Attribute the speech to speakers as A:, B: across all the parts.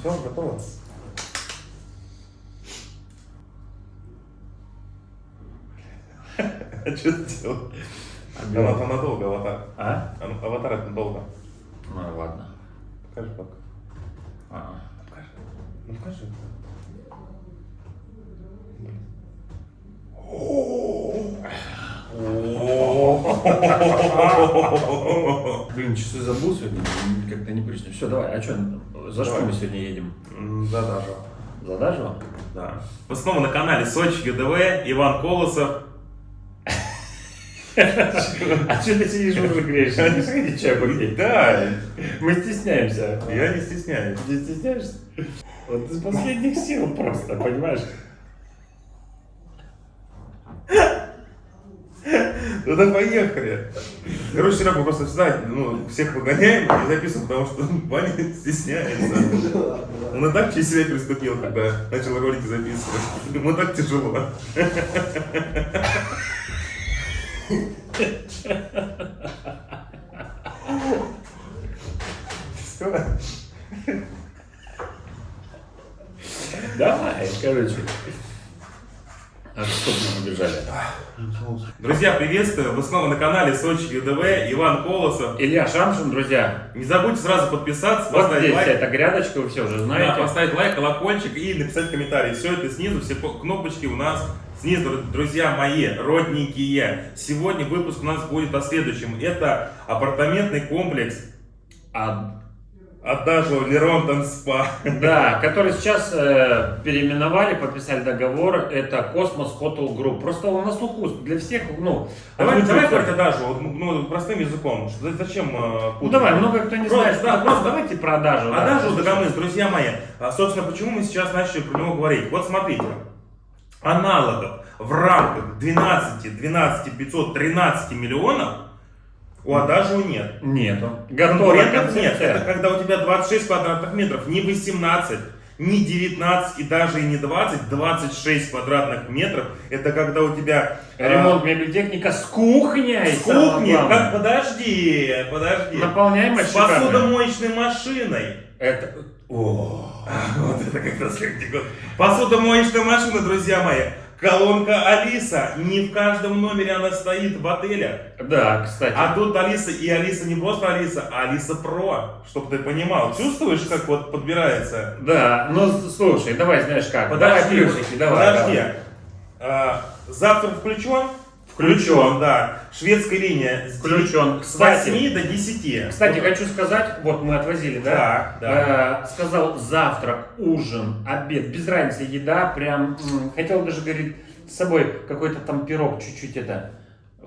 A: Все, готово? А что ты делал? Она там надолго, аватар.
B: А?
A: А ну, Аватар это надолго.
B: Ну ладно.
A: Покажи пока.
B: А.
A: Покажи. Ну покажи.
B: Блин, часы забыл сегодня, как-то непривычно. Все, давай, а что, за что мы сегодня едем?
A: М, Да, даже.
B: За Дажево?
A: Да. Вы снова на канале Сочи ЮДВ, Иван Колосов.
B: А что ты сидишь уже? Не попить.
A: Да,
B: Мы стесняемся.
A: я не стесняюсь.
B: Не стесняешься? Вот из последних сил просто, понимаешь?
A: Ну да поехали. Короче, вчера мы просто всегда ну, всех выгоняем и записываем, потому что Ваня стесняется. Он и так через себя приступил, когда начал ролики записывать. Ему так тяжело. Все.
B: Давай, короче. А мы убежали?
A: Друзья, приветствую! Вы снова на канале Сочи ЮДВ, Иван Колосов.
B: Илья Шамшин, друзья.
A: Не забудьте сразу подписаться,
B: Вот
A: поставить
B: здесь
A: лайк.
B: эта грядочка, вы все уже
A: Да,
B: знаете.
A: поставить лайк, колокольчик и написать комментарий. Все это снизу, все по- кнопочки у нас снизу, друзья мои, родненькие. Сегодня выпуск у нас будет о следующем. Это апартаментный комплекс
B: А,
A: Adagio Le Rond Spa.
B: да, который сейчас э, переименовали, подписали договор. Это Cosmos Hotel Group. Просто он на слуху для всех, ну...
A: Давай, давай говорить Адажио, вот, ну, простым языком. Что- Зачем э,
B: Ну давай, много кто не
A: Просто,
B: знает.
A: да,
B: Ну,
A: просто.
B: давайте про Адажу. да.
A: Адажио Дагомыс, друзья мои. А, собственно, почему мы сейчас начали про него говорить? Вот смотрите. Аналогов в рамках 12, 12 513 миллионов у Адажио нет.
B: Нету. Готовая
A: Конкурентов нет. Это когда у тебя 26 квадратных метров, не 18, не 19 и даже и не 20, 26 квадратных метров. Это когда у тебя э,
B: Ремонт мебель-техника с кухней.
A: с
B: главное.
A: как, подожди, подожди,
B: Наполняемость
A: с посудомоечной машиной.
B: Это... О.
A: Вот это как раз. Посудомоечная машина, друзья мои. Колонка Алиса. Не в каждом номере она стоит в отеле.
B: Да, кстати.
A: А тут Алиса, и Алиса не просто Алиса, а Алиса Про. Чтобы ты понимал. Чувствуешь, как вот подбирается?
B: Да, ну слушай, давай, знаешь как.
A: Подожди,
B: давай плюсики, давай.
A: подожди.
B: давай.
A: А, завтрак включен?
B: Включен.
A: да. Шведская линия.
B: Включен.
A: С
B: Кстати,
A: 8 до 10.
B: Кстати,
A: Вот.
B: хочу сказать, вот мы отвозили, да?
A: Да, да.
B: Э, сказал завтрак, ужин, обед, без разницы, еда, прям, м, хотел даже, говорит, с собой какой-то там пирог чуть-чуть это,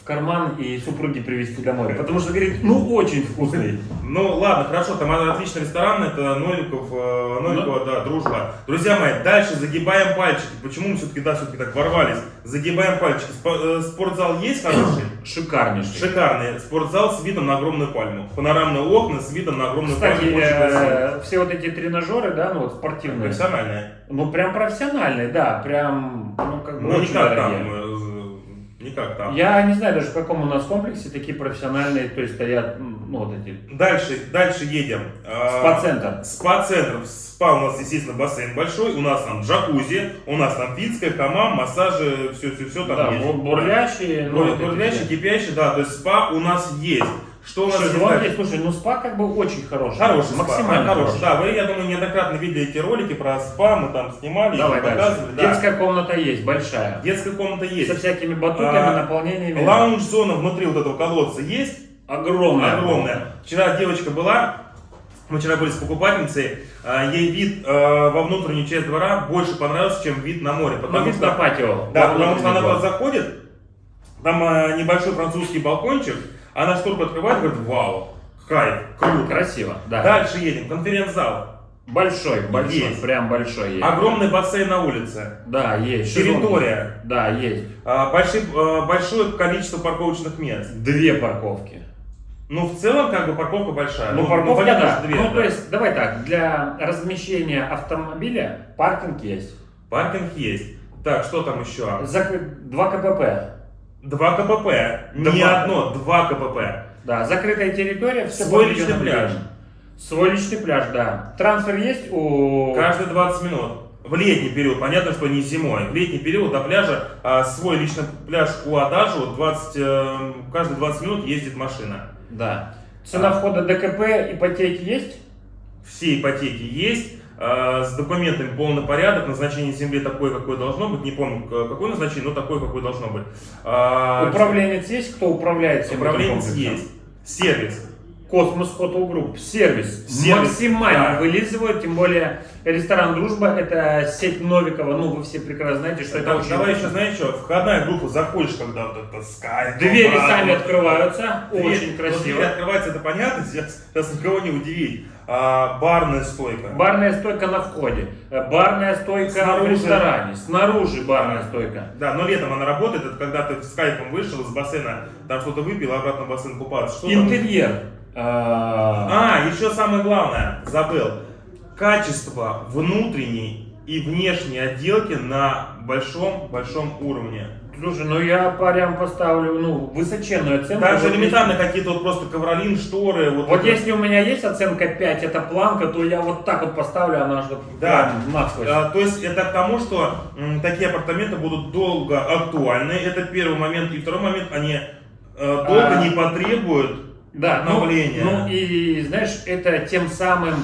B: в карман и супруге привезти домой, потому что, говорит, ну очень вкусный.
A: Ну ладно, хорошо, там отличный ресторан, это Новиков, э, Новикова, да, дружба. Друзья мои, дальше загибаем пальчики. Почему мы все-таки, да, все-таки так ворвались? Загибаем пальчики. Э, спортзал есть хороший?
B: Шикарнейший.
A: Шикарный. Спортзал с видом на огромную пальму. Панорамные окна с видом на огромную
B: Кстати,
A: пальму.
B: Э, все вот эти тренажеры, да, ну вот спортивные,
A: Профессиональные.
B: ну прям профессиональные, да, прям, ну как бы
A: Ну,
B: очень
A: не как там.
B: Дорогие.
A: э, Не как там.
B: Я не знаю даже в каком у нас комплексе такие профессиональные, то есть стоят, ну вот эти,
A: Дальше, дальше едем. А,
B: спа-центр.
A: Спа-центр. Спа у нас, естественно, бассейн большой. У нас там джакузи, у нас там финская, хамам, массажи, все-все-все там
B: Да,
A: есть.
B: бу- бурлящие, ну,
A: Бур-
B: вот эти
A: бурлящий,
B: все.
A: кипящий, да, то есть спа у нас есть. Что у нас
B: Шезлонги,
A: дальше?
B: слушай, ну спа как бы очень хороший.
A: Хороший спа,
B: максимально
A: хороший.
B: хороший.
A: Да, вы, я думаю, неоднократно видели эти ролики про спа, мы там снимали,
B: Давай
A: показывали. да.
B: Детская комната есть, большая.
A: Детская комната
B: Со
A: есть.
B: всякими батутами,
A: А,
B: наполнениями.
A: Лаунж-зона внутри вот этого колодца есть.
B: Огромная.
A: Огромная. Вчера девочка была, мы вчера были с покупательницей, а, ей вид а, во внутреннюю часть двора больше понравился, чем вид на море.
B: Ну,
A: Потому
B: вид
A: что,
B: на патио.
A: да, потому что она туда заходит, там а, небольшой французский балкончик, она шторку открывает говорит, вау, кайф, круто.
B: Красиво, да.
A: Дальше едем, конференц-зал.
B: Большой, большой,
A: Есть.
B: прям большой есть.
A: Огромный бассейн на улице.
B: Да, есть.
A: Территория.
B: Да, есть.
A: А, большие- а, большое количество парковочных мест.
B: Две парковки.
A: Ну, в целом, как бы парковка большая.
B: Ну, парковка,
A: понятно,
B: да.
A: две,
B: ну,
A: да.
B: то есть, давай так, для размещения автомобиля паркинг есть.
A: Паркинг есть. Так, что там еще?
B: Закры- Два КПП.
A: Два КПП. Не
B: Два.
A: одно, два КПП.
B: Да, закрытая территория, все
A: Свой личный пляж.
B: Свой личный пляж, да. Трансфер есть у...
A: Каждые 20 минут. В летний период, понятно, что не зимой. В летний период до пляжа а, свой личный пляж у Адажу 20, э, каждые 20 минут ездит машина.
B: Да. Цена входа ДКП, ипотеки есть?
A: Все ипотеки есть. А, с документами полный порядок, назначение земли такое, какое должно быть, не помню какое назначение, но такое, какое должно быть. А,
B: Управленец есть? Кто управляет этим
A: Управленец есть. Сервис.
B: Cosmos Hotel Group. Сервис.
A: Сервис,
B: Максимально
A: да.
B: вылизывают, тем более ресторан Дружба, это сеть Новикова, ну вы все прекрасно знаете, что это
A: Да,
B: очень...
A: давай еще, знаешь что, входная группа, заходишь, когда вот это скайп.
B: Двери
A: обратно.
B: сами открываются,
A: Дверь-
B: очень красиво.
A: Дверь открывается, это понятно, сейчас, сейчас никого не удивить. А, барная стойка.
B: Барная стойка на входе, э, барная стойка в
A: Снаружи.
B: ресторане, снаружи барная стойка.
A: Да, но летом она работает, это когда ты с кайфом вышел из бассейна, там что-то выпил, обратно в бассейн купаться. Что там?
B: Интерьер. А,
A: А, еще самое главное, забыл. Качество внутренней и внешней отделки на большом-большом уровне.
B: Слушай, ну я прям поставлю, ну, высоченную оценку.
A: Даже
B: Вот
A: элементарно какие-то вот просто ковролин, шторы. Вот,
B: Вот
A: это-
B: если у меня есть оценка 5, это планка, то я вот так вот поставлю, она же
A: Да.
B: насквозь.
A: А, то есть это к тому, что м, такие апартаменты будут долго актуальны. Это первый момент. И второй момент, они э, долго
B: А.
A: не потребуют
B: Да, ну,
A: обновления.
B: ну и знаешь, это тем самым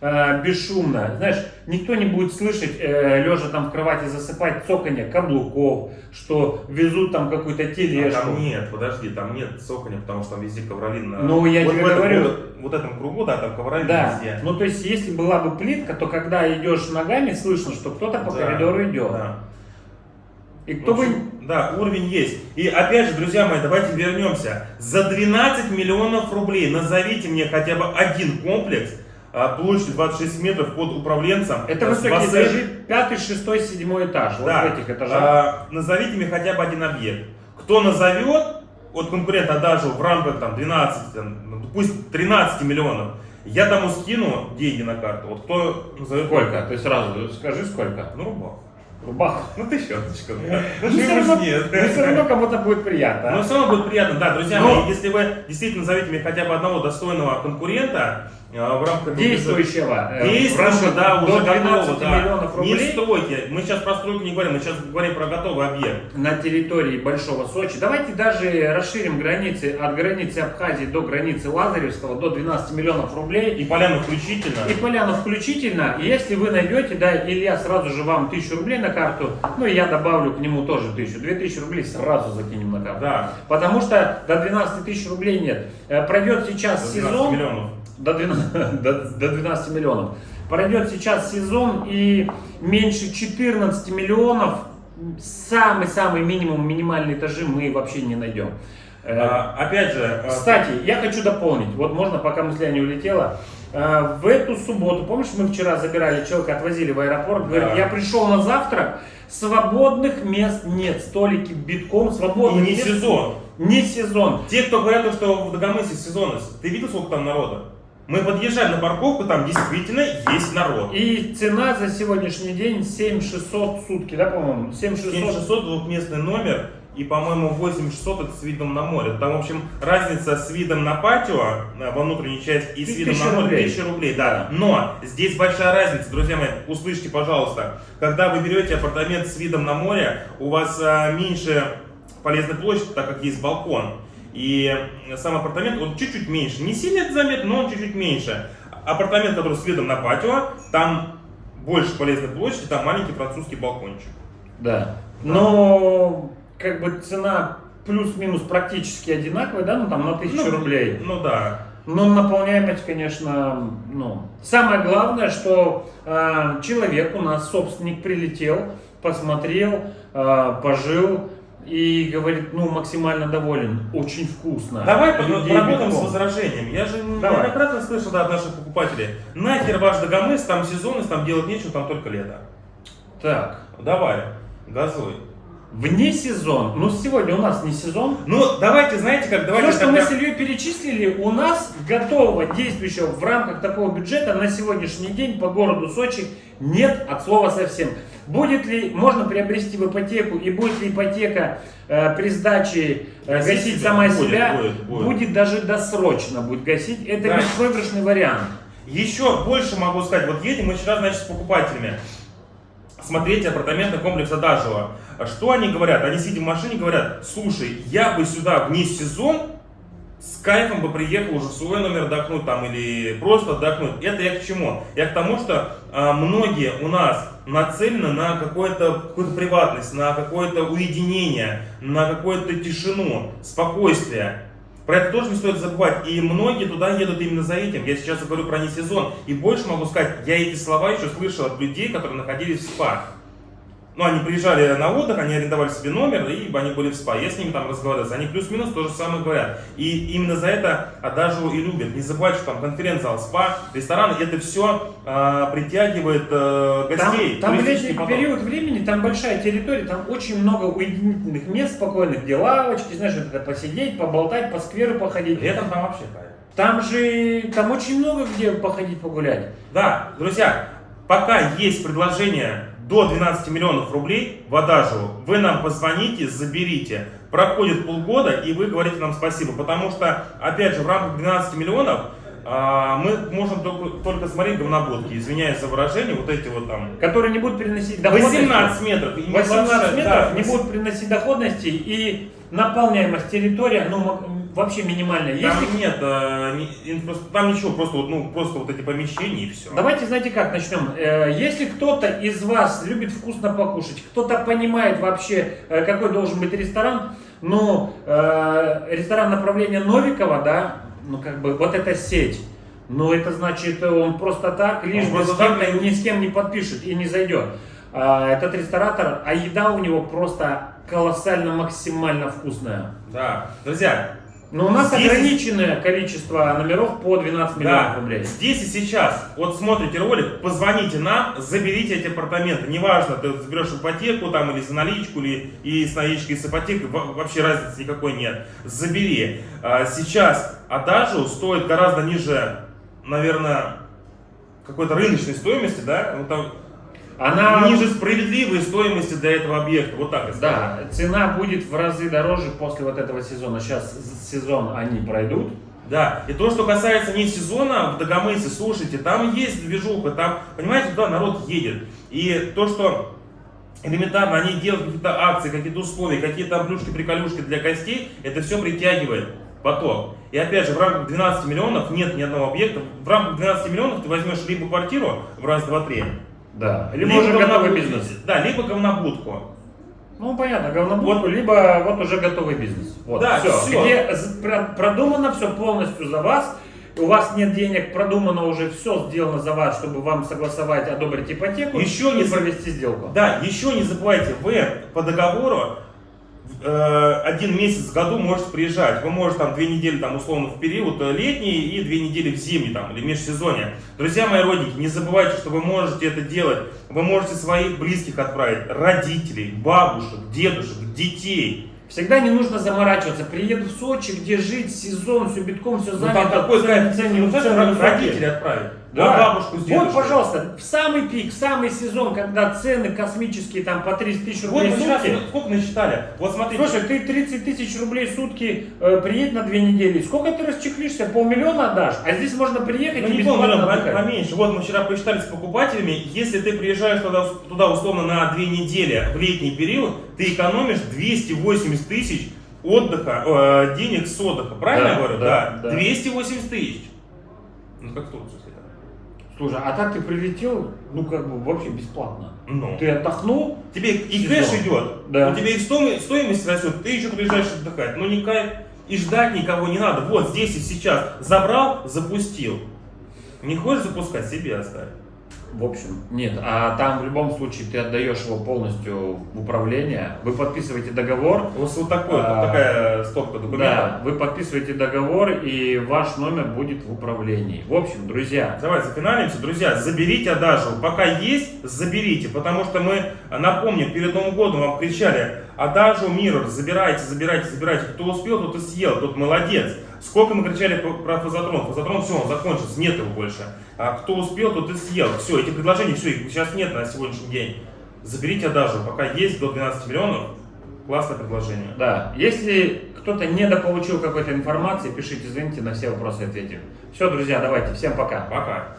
B: э, бесшумно. Знаешь, никто не будет слышать, э, лежа там в кровати, засыпать цоканье каблуков, что везут там какую-то
A: А
B: тележку.
A: там нет, подожди, там нет цоконя, потому что там везде ковролин. на-
B: Ну, я
A: вот
B: тебе
A: этом-
B: говорю.
A: Вот, вот этом кругу, да, там ковролин
B: Да,
A: везде.
B: ну то есть если была бы плитка, то когда идешь ногами, слышно, что кто-то по
A: Да,
B: коридору идет.
A: да.
B: И кто
A: В
B: бы...
A: Да, уровень есть. И опять же, друзья мои, давайте вернемся. За 12 миллионов рублей назовите мне хотя бы один комплекс а, площадью 26 метров под управленцем.
B: Это высокие
A: бассейн-
B: этажи, пятый, шестой, седьмой этаж. Вот
A: Да.
B: в этих этажах.
A: А, назовите мне хотя бы один объект. Кто назовет, от конкурента даже в рамках там 12, там, ну, пусть 13 миллионов, я тому скину деньги на карту. Вот кто назовет...
B: Сколько? Ты сразу скажи сколько.
A: Ну, рубах.
B: Рубах.
A: Ну, тысячоточка. да. Ну,
B: Ну, все равно,
A: нет.
B: ну, все равно кому-то будет приятно.
A: Но
B: а?
A: все равно будет приятно, да, друзья
B: Но-
A: мои, если вы действительно назовете мне хотя бы одного достойного конкурента э, в рамках
B: Действующего. э, в
A: Действующего, да, уже
B: 12
A: готового, да.
B: миллионов
A: Не
B: рублей
A: стройте, мы сейчас про стройку не говорим, мы сейчас говорим про готовый объект.
B: на территории Большого Сочи. Давайте даже расширим границы от границы Абхазии до границы Лазаревского до 12 миллионов рублей.
A: И поляну включительно.
B: И Поляну включительно. И если вы найдете, да, Илья сразу же вам 1000 рублей на карту, ну и я добавлю к нему тоже 1000. 2000 рублей сразу закинем на карту.
A: Да,
B: Потому что до 12 тысяч рублей нет. Э, Пройдет сейчас
A: до 12
B: сезон.
A: миллионов.
B: До 12, до, до 12 миллионов. Пройдет сейчас сезон и меньше 14 миллионов, самый-самый минимум, минимальные этажи мы вообще не найдем. Э,
A: А, опять же, а,
B: Кстати, я хочу дополнить, вот можно, пока мысля не улетела. Э, В эту субботу, помнишь, мы вчера забирали человека, отвозили в аэропорт, говорит,
A: Да.
B: я пришел на завтрак, свободных мест нет, столики битком,
A: и
B: свободных
A: не
B: мест-
A: сезон.
B: Не сезон.
A: Те, кто говорят, что в Дагомысе сезонность, ты видел, сколько там народа? Мы подъезжаем на парковку, там действительно есть народ.
B: И цена за сегодняшний день 7600 сутки, да, по-моему? 7600.
A: 7600 двухместный номер и, по-моему, 8600 это с видом на море. Там, в общем, разница с видом на патио э, во внутренней части и с видом
B: 1000
A: на море
B: рублей.
A: 1000 рублей, да. Но здесь большая разница, друзья мои, услышьте, пожалуйста. Когда вы берете апартамент с видом на море, у вас а, меньше полезной площади, так как есть балкон. И сам апартамент, он чуть-чуть меньше. Не сильно это заметно, но он чуть-чуть меньше. Апартамент, который с видом на патио, там больше полезной площади, там маленький французский балкончик.
B: Да. Но как бы цена плюс-минус практически одинаковая, да, ну там на 1000
A: Ну,
B: рублей.
A: Ну да.
B: Но наполняемость, конечно, ну. Самое главное, что э, человек у нас, собственник, прилетел, посмотрел, э, пожил и говорит, ну, максимально доволен, очень вкусно.
A: Давай поработаем с возражением. Я же
B: Давай.
A: неоднократно слышал да, от наших покупателей. Нахер ваш Дагомыс, там сезонность, там делать нечего, там только лето.
B: Так,
A: Давай, газуй.
B: вне сезон, ну сегодня у нас не сезон,
A: Ну, давайте, знаете как, давайте
B: Все, что мы с Ильей перечислили, у нас готового, действующего в рамках такого бюджета на сегодняшний день по городу Сочи нет от слова совсем. Будет ли, можно приобрести в ипотеку и будет ли ипотека э, при сдаче э,
A: Гасить
B: гасить сама
A: Будет,
B: себя,
A: будет, будет.
B: даже досрочно будет гасить. Это
A: Да.
B: беспроигрышный вариант.
A: Еще больше могу сказать, вот едем мы вчера, значит, с покупателями смотреть апартаментный комплекс Адажева. Что они говорят? Они сидят в машине говорят, слушай, я бы сюда вне сезон с кайфом бы приехал уже в свой номер отдохнуть там или просто отдохнуть. Это я к чему? Я к тому, что а, многие у нас нацелены на какую-то какую приватность, на какое-то уединение, на какую-то тишину, спокойствие. Про это тоже не стоит забывать. И многие туда едут именно за этим. Я сейчас говорю про не сезон. И больше могу сказать, я эти слова еще слышал от людей, которые находились в спа. Ну, они приезжали на отдых, они арендовали себе номер, и они были в спа. Я с ними там разговаривал, они плюс-минус то же самое говорят. И именно за это Адажу и любят. Не забывайте, что там конференц-зал, спа, рестораны, это все э, притягивает э, гостей.
B: Там, там летний период времени, там большая территория, там очень много уединительных мест, спокойных, где лавочки, знаешь, вот это посидеть, поболтать, по скверу походить.
A: Летом там вообще кайф.
B: Там же, там очень много где походить, погулять.
A: Да, друзья, пока есть предложение до 12 миллионов рублей в Адажеву, вы нам позвоните, заберите. Проходит полгода, и вы говорите нам спасибо. Потому что, опять же, в рамках 12 миллионов а, мы можем только, только смотреть говнобудки, извиняюсь за выражение, вот эти вот там...
B: Которые не будут приносить доходности.
A: 18 метров.
B: 18 метров да, не будут приносить доходности, и наполняемость территории, ну, вообще минимальная.
A: Там Если... нет, э, не, там ничего, просто, ну, просто вот эти помещения и все.
B: Давайте, знаете как, начнем. Э, если кто-то из вас любит вкусно покушать, кто-то понимает вообще, э, какой должен быть ресторан, ну, ресторан направления Новикова, да, ну, как бы, вот эта сеть, ну, это значит, он просто так, лишь бы с кем ни с кем не подпишет и не зайдет. А, этот ресторатор, а еда у него просто колоссально максимально вкусная.
A: Да, друзья,
B: но у нас здесь... ограниченное количество номеров по 12 миллионов да. рублей.
A: Здесь и сейчас, вот смотрите ролик, позвоните нам, заберите эти апартаменты. Неважно, ты заберешь ипотеку там или за наличку, или и с наличкой, и с ипотекой, вообще разницы никакой нет. Забери. А, сейчас Адажу стоит гораздо ниже, наверное, какой-то рыночной стоимости, да? Ну, там она ниже справедливой стоимости для этого объекта. Вот так
B: Да, цена будет в разы дороже после вот этого сезона. Сейчас сезон они пройдут.
A: Да, и то, что касается не сезона в Дагомысе, слушайте, там есть движуха, там, понимаете, туда народ едет. И то, что элементарно они делают какие-то акции, какие-то условия, какие-то плюшки-приколюшки для гостей, это все притягивает поток. И опять же, в рамках 12 миллионов нет ни одного объекта. В рамках 12 миллионов ты возьмешь либо квартиру в раз, два, три,
B: да. Либо, либо уже готовый бизнес.
A: Да, либо говнобудку.
B: Ну, понятно, говнобудку, вот. либо вот уже готовый бизнес. Вот, да, все. все. Где продумано все полностью за вас, у вас нет денег, продумано уже все сделано за вас, чтобы вам согласовать, одобрить ипотеку
A: еще и не
B: провести сделку.
A: Да, еще не забывайте, вы по договору один месяц в году можете приезжать. Вы можете там две недели там условно в период э, летний и две недели в зимний там или межсезонье. Друзья мои родники, не забывайте, что вы можете это делать. Вы можете своих близких отправить, родителей, бабушек, дедушек, детей.
B: Всегда не нужно заморачиваться. Приеду в Сочи, где жить, сезон, все битком, все занято. Ну,
A: там такой цены, цены, родители отправить.
B: Да, бабушку с дедушкой. Вот, пожалуйста, в самый пик, в самый сезон, когда цены космические, там по 30 тысяч рублей
A: вот,
B: в сутки.
A: Сколько насчитали? Вот смотрите.
B: Слушай, ты 30 тысяч рублей в сутки э, приедь на две недели. Сколько ты расчехлишься? Полмиллиона отдашь? А здесь можно приехать ну, и не полмиллиона,
A: поменьше. Вот мы вчера посчитали с покупателями, если ты приезжаешь туда, туда условно на две недели в летний период, ты экономишь 280 тысяч отдыха, э, денег с отдыха. Правильно да, я говорю? Да, да. 280 тысяч. Ну как Турция.
B: Слушай, а так ты прилетел, ну как бы вообще бесплатно.
A: Ну.
B: Ты отдохнул.
A: Тебе и кэш идет, да. у тебя и стоимость растет, ты еще приезжаешь отдыхать. Ну никак и ждать никого не надо. Вот здесь и сейчас забрал, запустил. Не хочешь запускать, себе оставь.
B: В общем, нет. А там в любом случае ты отдаешь его полностью в управление. Вы подписываете договор.
A: У вас вот такой, а, такая стопка документов.
B: Да, вы подписываете договор, и ваш номер будет в управлении. В общем, друзья.
A: Давайте зафиналимся. Друзья, заберите Адажу. Пока есть, заберите. Потому что мы, напомню, перед Новым годом вам кричали, Адажу Mirror, забирайте, забирайте, забирайте. Кто успел, тот и съел, тот молодец. Сколько мы кричали про фазотрон? Фазотрон, все, он закончился, нет его больше. А кто успел, тот и съел. Все, эти предложения, все, их сейчас нет на сегодняшний день. Заберите даже, пока есть до 12 миллионов, Классное предложение.
B: Да. Если кто-то недополучил какой-то информации, пишите, звоните, на все вопросы ответим. Все, друзья, давайте. Всем пока.
A: Пока.